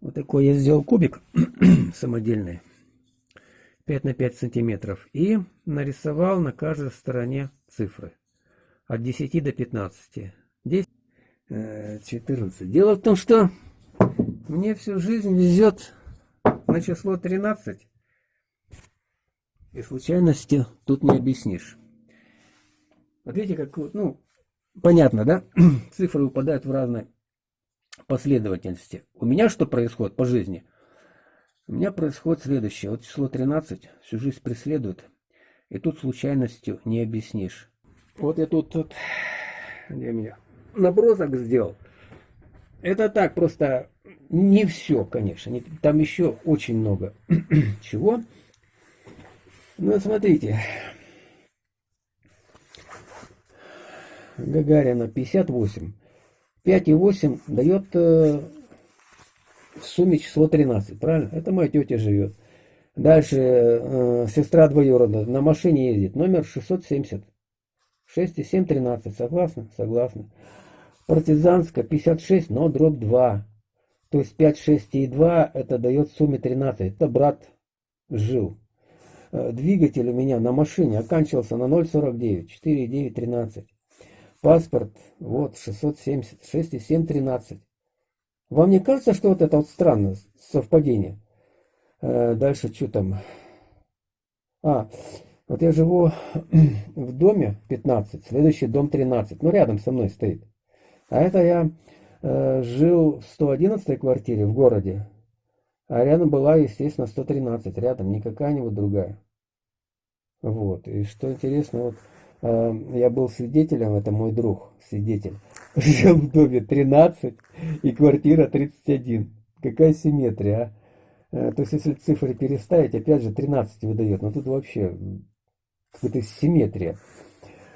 Вот такой я сделал кубик самодельный. 5 на 5 сантиметров. И нарисовал на каждой стороне цифры. От 10 до 15. 10, 14. Дело в том, что мне всю жизнь везет на число 13. И случайности тут не объяснишь. Вот видите, как, ну, понятно, да? Цифры выпадают в разной последовательности. У меня что происходит по жизни? У меня происходит следующее. Вот число 13 всю жизнь преследует. И тут случайностью не объяснишь. Вот я тут, тут где меня, набросок сделал. Это так, просто не все, конечно. Не, там еще очень много чего. Ну, смотрите. Гагарина 58. 5,8 дает э, в сумме число 13, правильно? Это моя тетя живет. Дальше э, сестра двоюродная на машине ездит, номер 670. 6,7, 13, согласны? Согласны. Партизанская 56, но дробь 2. То есть 5, 6 и 2 это дает в сумме 13. Это брат жил. Э, двигатель у меня на машине оканчивался на 0,49, 4,9, 13. Паспорт, вот, 670, 6,7, 13. Вам не кажется, что вот это вот странно, совпадение? Э, дальше что там? А, вот я живу в доме 15, следующий дом 13, ну рядом со мной стоит. А это я э, жил в 111 квартире в городе, а рядом была, естественно, 113, рядом, не какая-нибудь другая. Вот, и что интересно, вот я был свидетелем, это мой друг, свидетель, жил в доме 13 и квартира 31. Какая симметрия, а? Э, то есть, если цифры переставить, опять же 13 выдает, но тут вообще какая-то симметрия.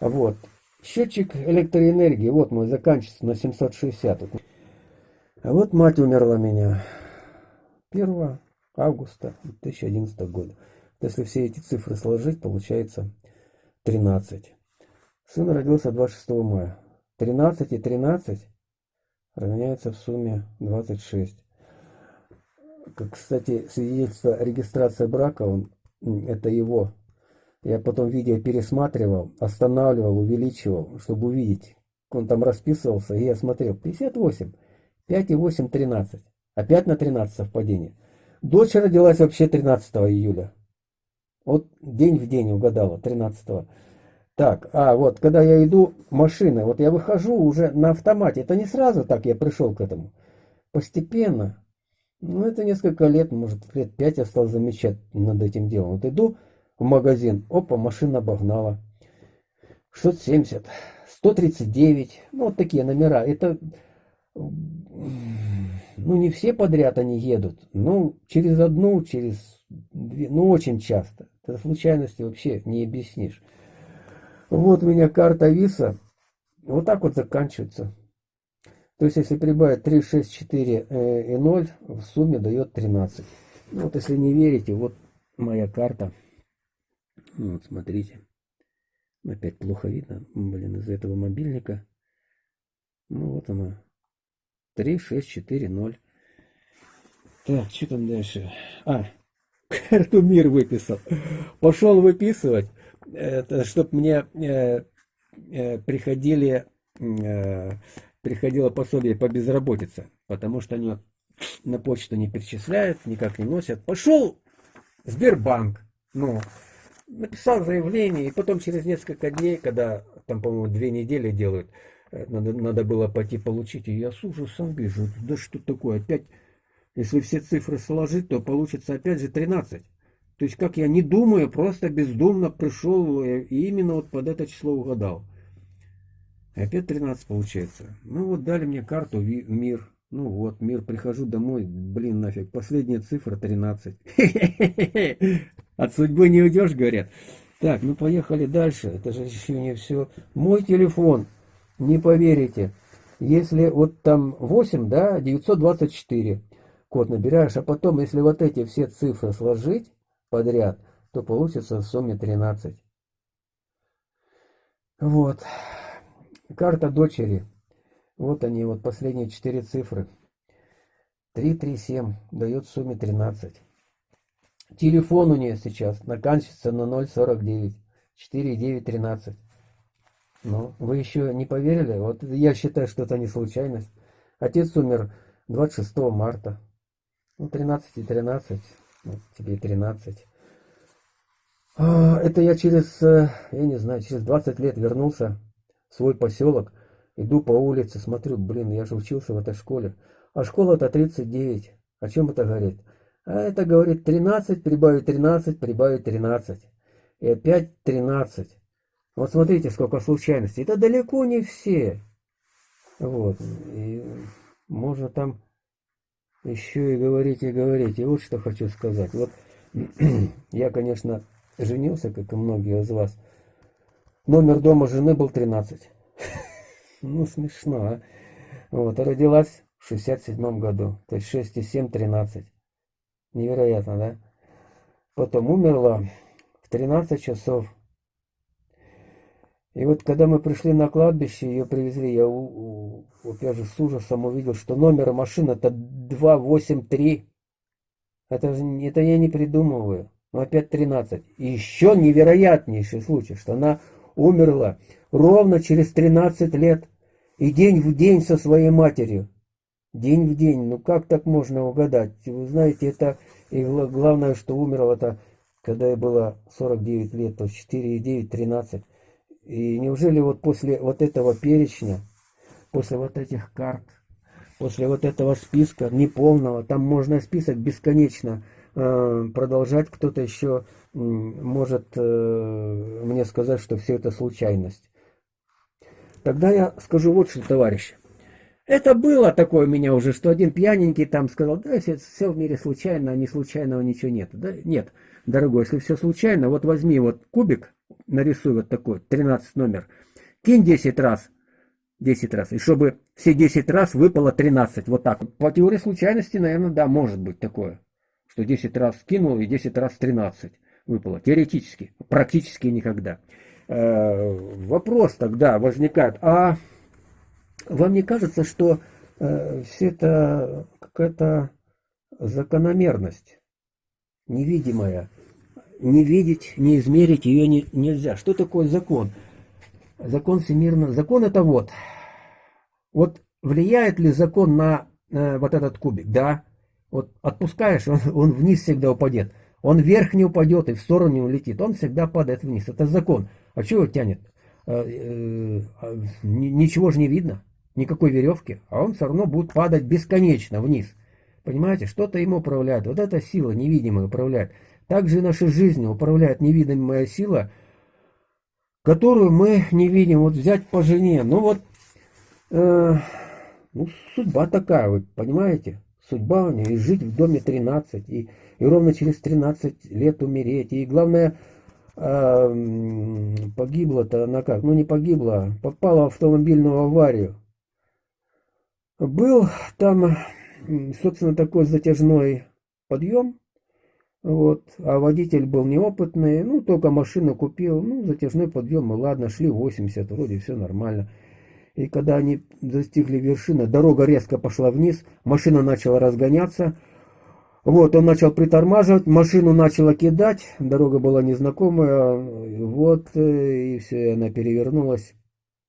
Вот. Счетчик электроэнергии, вот мой, заканчивается на 760. А вот мать умерла меня 1 августа 2011 года. Если все эти цифры сложить, получается 13. Сын родился 26 мая. 13 и 13 равняется в сумме 26. Как, кстати, свидетельство регистрации брака, он, это его. Я потом видео пересматривал, останавливал, увеличивал, чтобы увидеть. Он там расписывался, и я смотрел. 58, 5 и 8, 13. Опять на 13 совпадение. Дочь родилась вообще 13 июля. Вот день в день угадала, 13 -го. Так, а вот, когда я иду машина, вот я выхожу уже на автомате. Это не сразу так я пришел к этому. Постепенно. Ну, это несколько лет, может, лет пять я стал замечать над этим делом. Вот иду в магазин, опа, машина обогнала. 670, 139, ну, вот такие номера. Это, ну, не все подряд они едут. Ну, через одну, через две, ну, очень часто. Это случайности вообще не объяснишь. Вот у меня карта ВИСа. Вот так вот заканчивается. То есть, если прибавить 3, 6, 4 и 0, в сумме дает 13. Ну, вот если не верите, вот моя карта. Вот, смотрите. Опять плохо видно. Блин, из-за этого мобильника. Ну, вот она. 3, 6, 4, 0. Так, что там дальше? А, карту мир выписал. Пошел выписывать чтобы мне э, э, приходили, э, приходило пособие по безработице, потому что они на почту не перечисляют, никак не носят. Пошел Сбербанк, ну, написал заявление, и потом через несколько дней, когда там, по-моему, две недели делают, надо, надо было пойти получить, и я с ужасом вижу, да что такое, опять, если все цифры сложить, то получится опять же 13. То есть, как я не думаю, просто бездумно пришел и именно вот под это число угадал. Опять 13 получается. Ну вот дали мне карту мир. Ну вот, мир, прихожу домой, блин, нафиг, последняя цифра 13. От судьбы не уйдешь, говорят. Так, ну поехали дальше. Это же еще не все. Мой телефон, не поверите. Если вот там 8, да, 924 код набираешь, а потом, если вот эти все цифры сложить, подряд, то получится в сумме 13. Вот. Карта дочери. Вот они, вот последние четыре цифры. 337 дает в сумме 13. Телефон у нее сейчас наканчивается на 049. 4913. Ну, вы еще не поверили? Вот я считаю, что это не случайность. Отец умер 26 марта. Ну, 13 и 13. Вот тебе 13. А, это я через, э, я не знаю, через 20 лет вернулся в свой поселок. Иду по улице, смотрю, блин, я же учился в этой школе. А школа-то 39. О чем это говорит? А это говорит 13, прибавить 13, прибавить 13. И опять 13. Вот смотрите, сколько случайностей. Это далеко не все. Вот. И можно там еще и говорить, и говорить. И вот что хочу сказать. Вот я, конечно, женился, как и многие из вас. Номер дома жены был 13. Ну, смешно, а? Вот, а родилась в 67 году. То есть 6 и 7, 13. Невероятно, да? Потом умерла в 13 часов. И вот когда мы пришли на кладбище, ее привезли, я у, у, опять же с ужасом увидел, что номер машины это 283. Это, это я не придумываю. Но опять 13. И еще невероятнейший случай, что она умерла ровно через 13 лет. И день в день со своей матерью. День в день. Ну как так можно угадать? Вы знаете, это... И главное, что умерла это, когда ей было 49 лет, то есть 4,9, 13. И неужели вот после вот этого перечня, после вот этих карт, после вот этого списка неполного, там можно список бесконечно э, продолжать, кто-то еще э, может э, мне сказать, что все это случайность. Тогда я скажу вот что, товарищи. Это было такое у меня уже, что один пьяненький там сказал, да, все, все в мире случайно, а не случайного ничего нет. Да, нет, дорогой, если все случайно, вот возьми вот кубик, нарисуй вот такой, 13 номер, кинь 10 раз, 10 раз, и чтобы все 10 раз выпало 13, вот так. По теории случайности, наверное, да, может быть такое, что 10 раз кинул и 10 раз 13 выпало, теоретически, практически никогда. Э, вопрос тогда возникает, а вам не кажется, что э, все это какая-то закономерность невидимая? Не видеть, не измерить ее не, нельзя. Что такое закон? Закон всемирно. Закон это вот. Вот влияет ли закон на э, вот этот кубик? Да. Вот отпускаешь, он, он вниз всегда упадет. Он вверх не упадет и в сторону не улетит. Он всегда падает вниз. Это закон. А чего тянет? Э, э, а, ничего же не видно, никакой веревки, а он все равно будет падать бесконечно вниз. Понимаете, что-то ему управляет, вот эта сила невидимая управляет. Также и нашей жизнью управляет невидимая сила, которую мы не видим. Вот взять по жене, ну вот, э, ну судьба такая, вы понимаете? Судьба у нее, и жить в доме 13, и, и ровно через 13 лет умереть, и главное – а, погибла-то она как? Ну не погибла, попала в автомобильную аварию. Был там, собственно, такой затяжной подъем, вот, а водитель был неопытный, ну, только машину купил, ну, затяжной подъем, и ладно, шли 80, вроде все нормально. И когда они достигли вершины, дорога резко пошла вниз, машина начала разгоняться, вот, он начал притормаживать, машину начала кидать, дорога была незнакомая, вот, э, и все, она перевернулась.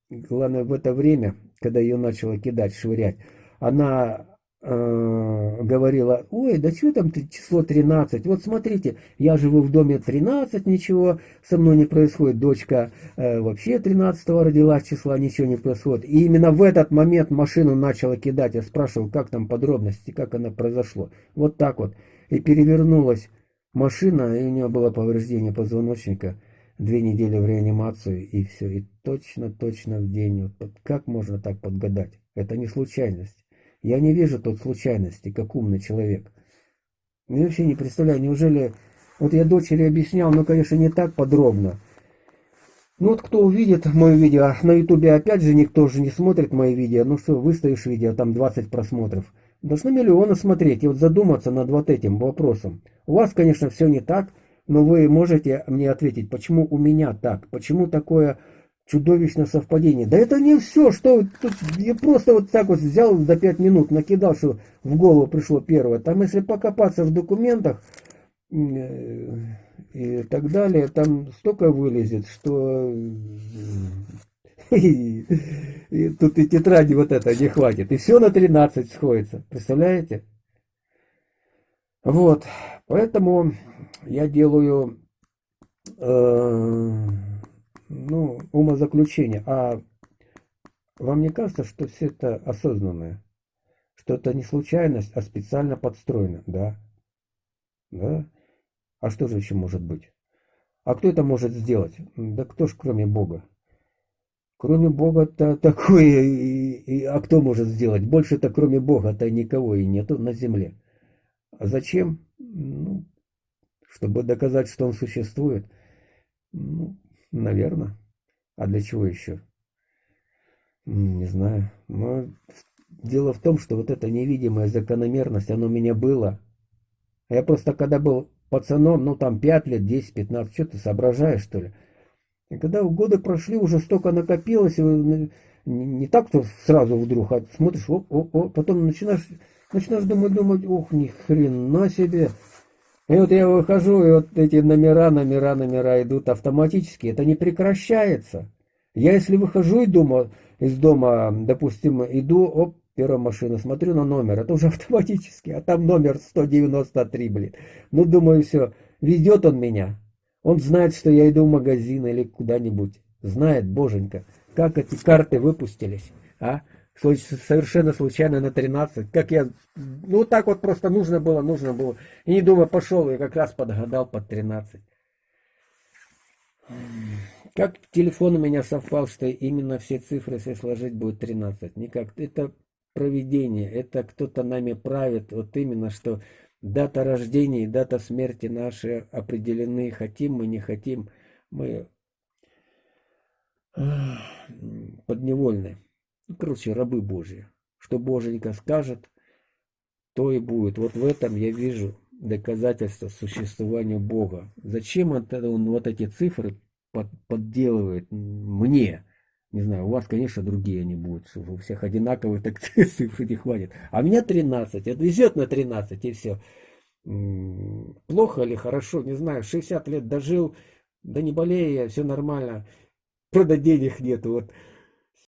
Главное, в это время, когда ее начала кидать, швырять, она говорила, ой, да что там число 13, вот смотрите, я живу в доме 13, ничего со мной не происходит, дочка э, вообще 13 родилась, числа ничего не происходит. И именно в этот момент машину начала кидать, я спрашивал, как там подробности, как она произошло. Вот так вот. И перевернулась машина, и у нее было повреждение позвоночника, две недели в реанимацию, и все. И точно-точно в день. Вот как можно так подгадать? Это не случайность. Я не вижу тут случайности, как умный человек. Я вообще не представляю, неужели... Вот я дочери объяснял, но, конечно, не так подробно. Ну вот кто увидит мое видео, на ютубе опять же никто же не смотрит мои видео, ну что, выставишь видео, там 20 просмотров. Должны миллионы смотреть и вот задуматься над вот этим вопросом. У вас, конечно, все не так, но вы можете мне ответить, почему у меня так, почему такое чудовищное совпадение. Да это не все, что тут, я просто вот так вот взял за пять минут, накидал, что в голову пришло первое. Там если покопаться в документах э, и так далее, там столько вылезет, что и, и тут и тетради вот это не хватит. И все на 13 сходится. Представляете? Вот. Поэтому я делаю э, ну, умозаключение. А вам не кажется, что все это осознанное? Что это не случайность, а специально подстроено? Да. Да? А что же еще может быть? А кто это может сделать? Да кто ж кроме Бога? Кроме Бога-то такое, и, и, а кто может сделать? Больше-то кроме Бога-то никого и нету на земле. А зачем? Ну, чтобы доказать, что он существует. Ну, наверное. А для чего еще? Не знаю. Но дело в том, что вот эта невидимая закономерность, она у меня была. Я просто когда был пацаном, ну там 5 лет, 10, 15, что ты соображаешь, что ли? И когда годы прошли, уже столько накопилось, не, не так, что сразу вдруг, а смотришь, о, о, о, потом начинаешь, начинаешь думать, думать, ох, ни хрена себе. И вот я выхожу, и вот эти номера, номера, номера идут автоматически, это не прекращается. Я если выхожу из дома, из дома, допустим, иду, оп, первая машина, смотрю на номер, это уже автоматически, а там номер 193, блин. Ну, думаю, все, ведет он меня. Он знает, что я иду в магазин или куда-нибудь. Знает, боженька, как эти карты выпустились, а? Совершенно случайно на 13. Как я, ну так вот просто нужно было, нужно было. И не думаю, пошел, и как раз подгадал под 13. Как телефон у меня совпал, что именно все цифры, если сложить, будет 13. Никак. Это проведение, это кто-то нами правит. Вот именно, что Дата рождения и дата смерти наши определены. Хотим мы, не хотим, мы подневольны. Короче, рабы Божьи. Что Боженька скажет, то и будет. Вот в этом я вижу доказательство существования Бога. Зачем он вот эти цифры под, подделывает мне? Не знаю, у вас, конечно, другие они будут, у всех одинаковые, так цифры не хватит. А меня 13, это везет на 13 и все. Плохо или хорошо, не знаю, 60 лет дожил, да не болею я, все нормально. Правда, денег нету, вот